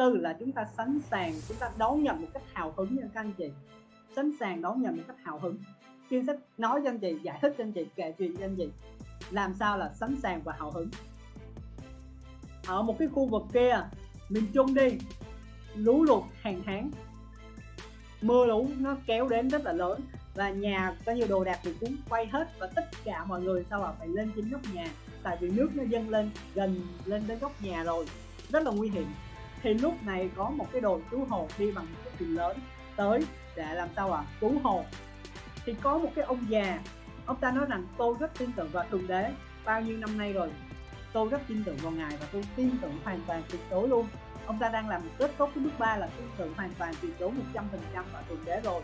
tư là chúng ta sẵn sàng, chúng ta đón nhận một cách hào hứng nha các anh chị. Sẵn sàng đón nhận một cách hào hứng. Chuyên sách nói cho anh chị, giải thích cho anh chị, kể chuyện cho anh chị. Làm sao là sẵn sàng và hào hứng. Ở một cái khu vực kia, miền trung đi, lũ lụt hàng hán mưa lũ nó kéo đến rất là lớn và nhà có nhiều đồ đạc bị cuốn quay hết và tất cả mọi người sau là phải lên trên nóc nhà. Tại vì nước nó dâng lên, gần lên đến góc nhà rồi. Rất là nguy hiểm thì lúc này có một cái đội cứu hộ đi bằng cái thuyền lớn tới để làm sao à cứu hộ. Thì có một cái ông già, ông ta nói rằng, tôi rất tin tưởng vào thượng đế. Bao nhiêu năm nay rồi, tôi rất tin tưởng vào ngài và tôi tin tưởng hoàn toàn tuyệt đối luôn. Ông ta đang làm rất tốt cái bước ba là tin tưởng hoàn toàn tuyệt đối 100% vào thượng đế rồi.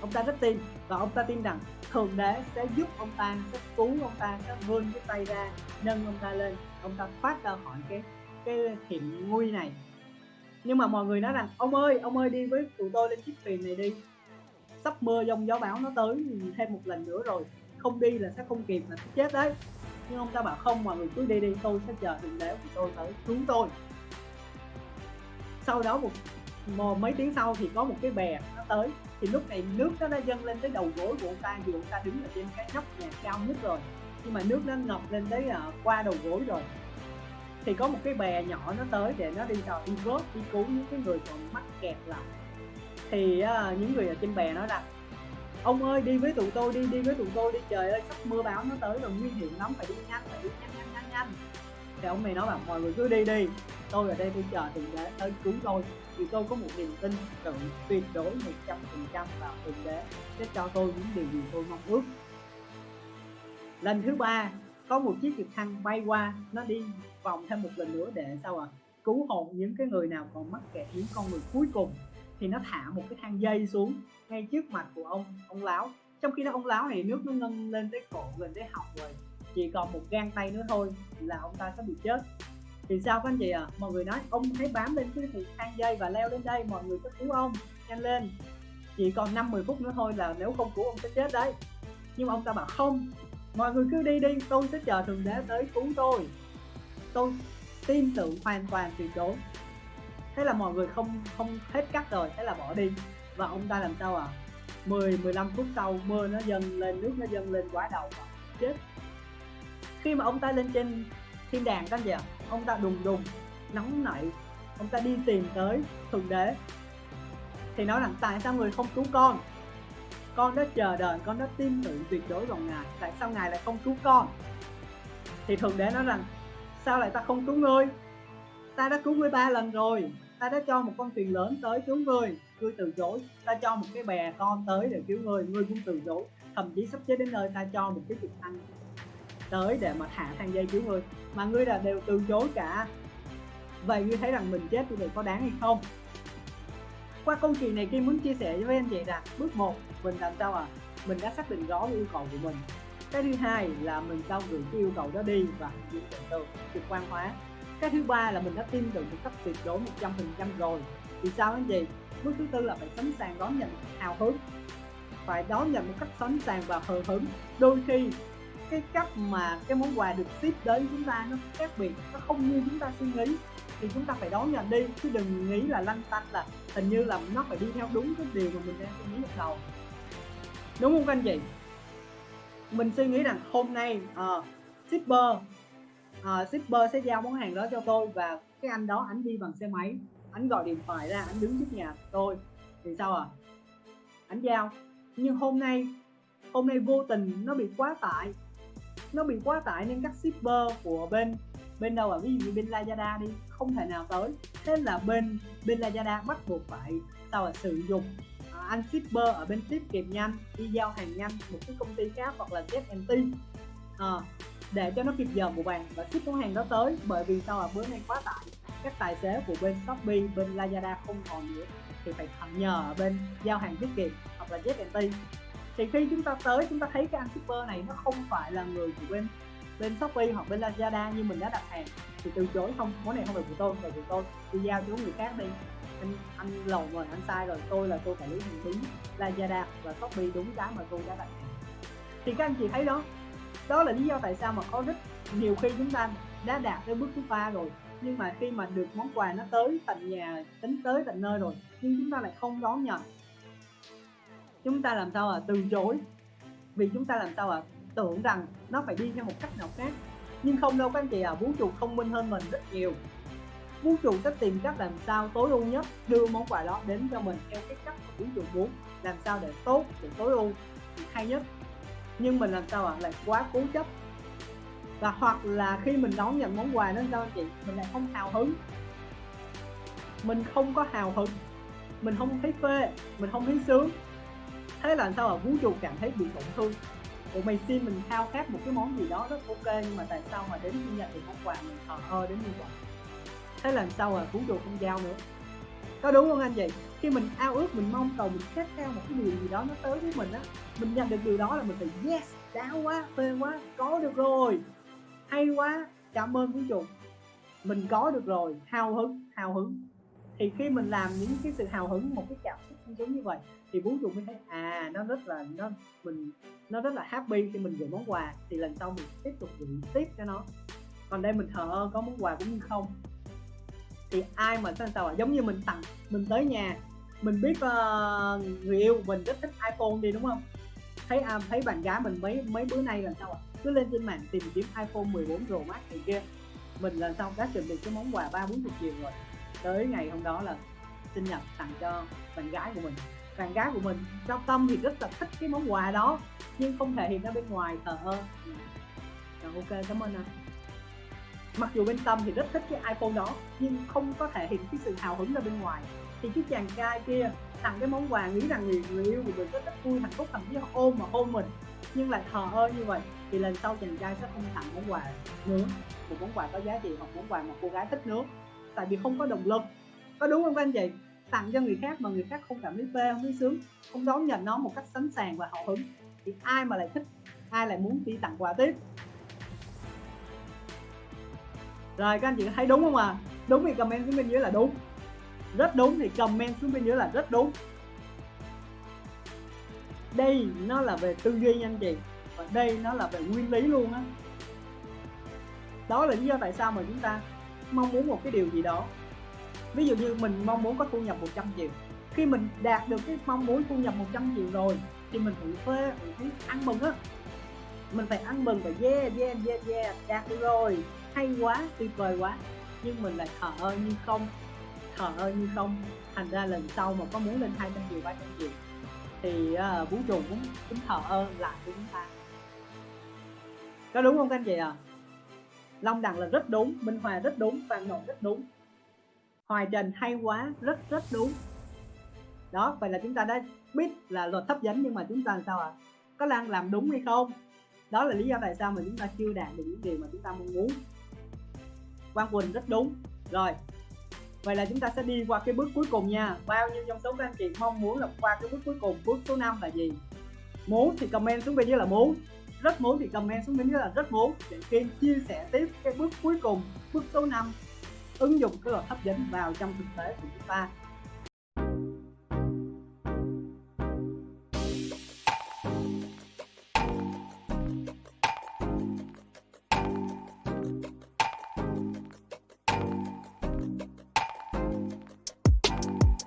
Ông ta rất tin và ông ta tin rằng thượng đế sẽ giúp ông ta, sẽ cứu ông ta, sẽ vươn cái tay ra, nâng ông ta lên. Ông ta thoát ra khỏi cái cái hiểm nguy này. Nhưng mà mọi người nói rằng ông ơi ông ơi đi với tụi tôi lên chiếc thuyền này đi. Sắp mưa giông gió bão nó tới thêm một lần nữa rồi. Không đi là sẽ không kịp là sẽ chết đấy. Nhưng ông ta bảo không mọi người cứ đi đi tôi sẽ chờ thượng đế của tôi tới cứu tôi. Sau đó một, một mấy tiếng sau thì có một cái bè nó tới. Thì lúc này nước nó đã dâng lên tới đầu gối của ông ta dù ông ta đứng ở trên cái nóc nhà cao nhất rồi. Nhưng mà nước nó ngập lên tới uh, qua đầu gối rồi thì có một cái bè nhỏ nó tới để nó đi đòi đi vớt đi cứu những cái người còn mắc kẹt lại. Thì uh, những người ở trên bè nói rằng ông ơi đi với tụi tôi đi đi với tụi tôi đi trời ơi sắp mưa bão nó tới rồi nguy hiểm lắm phải đi nhanh phải đi nhanh nhanh nhanh nhanh. Thì ông này nói là mọi người cứ đi đi tôi ở đây tôi chờ thượng đế tới cứu tôi. Vì tôi có một niềm tin tự tuyệt đối một trăm phần trăm vào thượng đế sẽ cho tôi những điều gì tôi mong ước. Lần thứ ba có một chiếc trực thăng bay qua, nó đi vòng thêm một lần nữa để sao à cứu hộ những cái người nào còn mắc kẹt, những con người cuối cùng. Thì nó thả một cái thang dây xuống ngay trước mặt của ông ông láo. Trong khi đó ông láo này nước nó nâng lên tới cổ gần tới họng rồi. Chỉ còn một gang tay nữa thôi là ông ta sẽ bị chết. Thì sao các anh chị à mọi người nói ông hãy bám lên cái thang dây và leo lên đây, mọi người sẽ cứu ông, nhanh lên. Chỉ còn 50 phút nữa thôi là nếu không cứu ông sẽ chết đấy. Nhưng mà ông ta bảo không mọi người cứ đi đi, tôi sẽ chờ thượng đế tới cứu tôi. Tôi tin tưởng hoàn toàn tuyệt đối. Thế là mọi người không không hết cắt rồi, thế là bỏ đi. Và ông ta làm sao à 10 15 phút sau, mưa nó dâng lên, nước nó dâng lên quá đầu và chết. Khi mà ông ta lên trên thiên đàng các anh chị ạ ông ta đùng đùng, nóng nảy. Ông ta đi tìm tới thượng đế. Thì nói rằng, tại sao người không cứu con? Con đã chờ đợi, con đã tin tưởng tuyệt đối vào ngài. Tại sao ngài lại không cứu con? Thì thượng đế nói rằng, sao lại ta không cứu ngươi? Ta đã cứu ngươi ba lần rồi. Ta đã cho một con thuyền lớn tới cứu ngươi. Ngươi từ chối. Ta cho một cái bè con tới để cứu ngươi. Ngươi cũng từ chối. Thậm chí sắp chết đến nơi ta cho một cái trực thăng tới để mà thả thang dây cứu ngươi. Mà ngươi là đều từ chối cả. Vậy ngươi thấy rằng mình chết thì có đáng hay không? Qua câu chuyện này Kim muốn chia sẻ với anh chị là bước 1 mình làm sao à? Mình đã xác định rõ yêu cầu của mình. Cái thứ hai là mình sao gửi cái yêu cầu đó đi và chuyển vi từ từ trực quan hóa. Cái thứ ba là mình đã tin tưởng một cách tuyệt đối 100% rồi. Thì sao anh chị? Bước thứ tư là phải sẵn sàng đón nhận hào hứng. Phải đón nhận một cách sẵn sàng và hờ hứng. Đôi khi, cái cách mà cái món quà được ship đến chúng ta nó khác biệt, nó không như chúng ta suy nghĩ thì chúng ta phải đón nhận đi chứ đừng nghĩ là lanh tanh là hình như là nó phải đi theo đúng cái điều mà mình đang suy nghĩ lúc đầu. Đúng không các anh chị? Mình suy nghĩ rằng hôm nay uh, shipper uh, shipper sẽ giao món hàng đó cho tôi và cái anh đó anh đi bằng xe máy anh gọi điện thoại ra anh đứng trước nhà tôi. Thì sao à anh giao. Nhưng hôm nay hôm nay vô tình nó bị quá tải. Nó bị quá tải nên các shipper của bên bên đâu à ví dụ như bên Lazada đi không thể nào tới. Thế là bên bên Lazada bắt buộc phải sao là sử dụng à, uh, anh shipper ở bên tiếp kịp nhanh đi giao hàng nhanh một cái công ty khác hoặc là ZMT uh, ờ, để cho nó kịp giờ của bạn và ship món hàng đó tới. Bởi vì sao là bữa nay quá tải các tài xế của bên Shopee bên Lazada không còn nữa thì phải nhờ ở bên giao hàng tiết kiệm hoặc là ZMT thì khi chúng ta tới chúng ta thấy cái anh shipper này nó không phải là người của bên bên Shopee hoặc bên Lazada như mình đã đặt hàng thì từ chối không, món này không phải của tôi phải của tôi. Tôi giao cho người khác đi. Anh anh lầu rồi anh sai rồi, tôi là tôi phải lý hành đúng Lazada và Shopee đúng giá mà tôi đã đặt hàng. Thì các anh chị thấy đó đó là lý do tại sao mà có rất nhiều khi chúng ta đã đạt tới bước thứ ba rồi. Nhưng mà khi mà được món quà nó tới tận nhà, tính tới tận nơi rồi, nhưng chúng ta lại không đón nhận. Chúng ta làm sao à? Từ chối. Vì chúng ta làm sao à? Tưởng rằng nó phải đi theo một cách nào khác. Nhưng không đâu các anh chị à vũ trụ thông minh hơn mình rất nhiều. Vũ trụ sẽ tìm cách làm sao tối ưu nhất đưa món quà đó đến cho mình theo cái cách mà vũ trụ muốn, làm sao để tốt, để tối ưu hay nhất. Nhưng mình làm sao ạ à? lại quá cố chấp. Và hoặc là khi mình đón nhận món quà đó sao anh chị, mình lại không hào hứng. Mình không có hào hứng. Mình không thấy phê, mình không thấy sướng. Thế là sao à vũ trụ cảm thấy bị tổn thương. Ủa, mày xin mình khao khát một cái món gì đó rất ok, nhưng mà tại sao mà đến khi nhận được món quà mình thờ ơ đến như vậy? Thế lần sau à? Vũ đồ không giao nữa. Có đúng không anh chị? Khi mình ao ước, mình mong cầu, mình khát khao một cái điều gì đó nó tới với mình á, mình nhận được điều đó là mình phải, yes, đã quá, phê quá, có được rồi. Hay quá, cảm ơn vũ trụ mình có được rồi, hào hứng hào hứng thì khi mình làm những cái sự hào hứng một cái cảm xúc giống như vậy thì vũ trụ mới thấy à nó rất là nó mình nó rất là happy khi mình gửi món quà. Thì lần sau mình tiếp tục gửi tiếp cho nó. Còn đây mình thờ ơ có món quà cũng như không? Thì ai mà sao sao à giống như mình tặng mình tới nhà mình biết uh, người yêu mình rất thích iPhone đi đúng không? Thấy à, thấy bạn gái mình mấy mấy bữa nay là sao ạ? À? cứ lên trên mạng tìm kiếm iPhone 14 Pro Max này kia. Mình lần sao đã chuẩn bị cái món quà ba bốn chục triệu rồi tới ngày hôm đó là sinh nhật tặng cho bạn gái của mình. Bạn gái của mình trong tâm thì rất là thích cái món quà đó nhưng không thể hiện ra bên ngoài thờ ơ. Rồi ok cảm ơn anh mặc dù bên tâm thì rất thích cái iPhone đó nhưng không có thể hiện cái sự hào hứng ra bên ngoài. Thì cái chàng trai kia tặng cái món quà nghĩ rằng người, người yêu của mình rất rất vui hạnh phúc thậm chí họ ôm mà hôn mình nhưng lại thờ ơ như vậy thì lần sau chàng trai sẽ không tặng món quà nữa một món quà có giá trị hoặc món quà mà cô gái thích nữa tại vì không có động lực có đúng không các anh chị? Tặng cho người khác mà người khác không cảm thấy phê, không thấy sướng, không đón nhận nó một cách sẵn sàng và hào hứng. Thì ai mà lại thích, ai lại muốn đi tặng quà tiếp? Rồi, các anh chị thấy đúng không à đúng thì comment xuống bên dưới là đúng. Rất đúng thì comment xuống bên dưới là rất đúng. Đây nó là về tư duy anh chị. Và đây nó là về nguyên lý luôn á. Đó. đó là lý do tại sao mà chúng ta mong muốn một cái điều gì đó. Ví dụ như mình mong muốn có thu nhập 100 triệu. Khi mình đạt được cái mong muốn thu nhập 100 triệu rồi thì mình phải phê mình thấy ăn mừng á. Mình phải ăn mừng và yeah yeah yeah yeah đạt được rồi. Hay quá tuyệt vời quá. Nhưng mình lại thở ơi như không thở ơi như không. Thành ra lần sau mà có muốn lên 200 triệu 300 triệu thì uh, vũ trụ cũng cũng thở ơn lại với chúng ta. Có đúng không các anh chị à Long Đằng là rất đúng, Minh Hòa rất đúng Phan Nội rất đúng. Hoài Trần hay quá, rất rất đúng. Đó, vậy là chúng ta đã biết là luật hấp dẫn nhưng mà chúng ta làm sao ạ? À? có đang làm đúng hay không? Đó là lý do tại sao mà chúng ta chưa đạt được những điều mà chúng ta mong muốn. Quang Quỳnh rất đúng. Rồi, vậy là chúng ta sẽ đi qua cái bước cuối cùng nha. Bao nhiêu trong số các anh chị mong muốn là qua cái bước cuối cùng? Bước số 5 là gì? Muốn thì comment xuống bên dưới là muốn rất muốn thì comment xuống bên dưới là rất muốn để Kim chia sẻ tiếp cái bước cuối cùng, bước số 5 ứng dụng cái luật hấp dẫn vào trong thực tế của chúng ta.